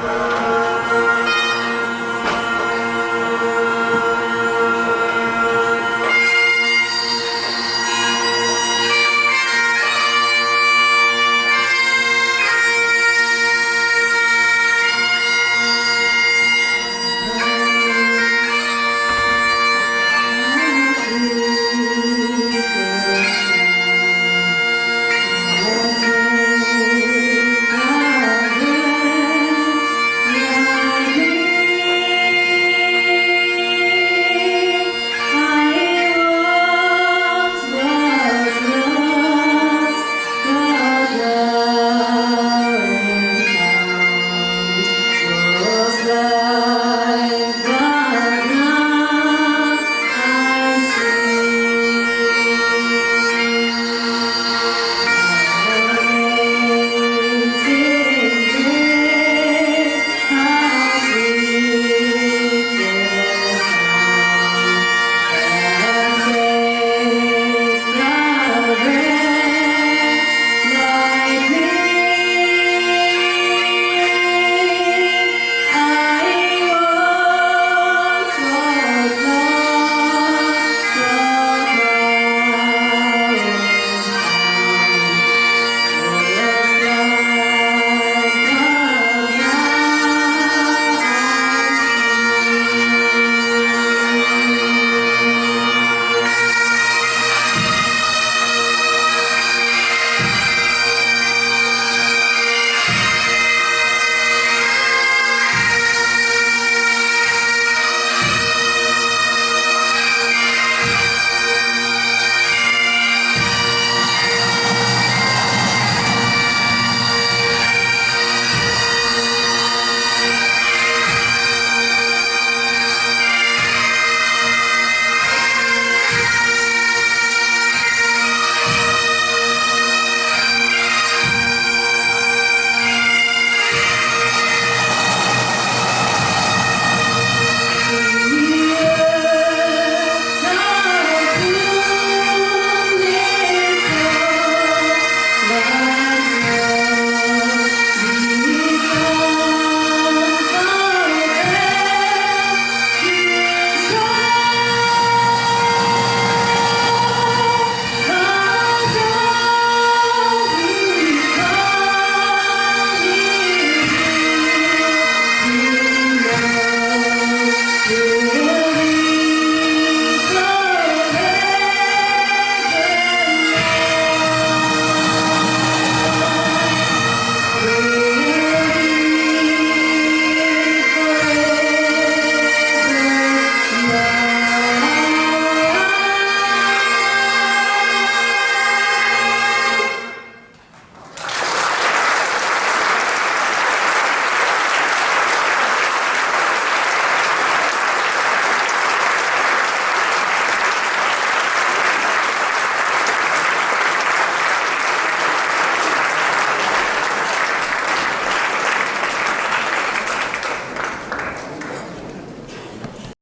Bye.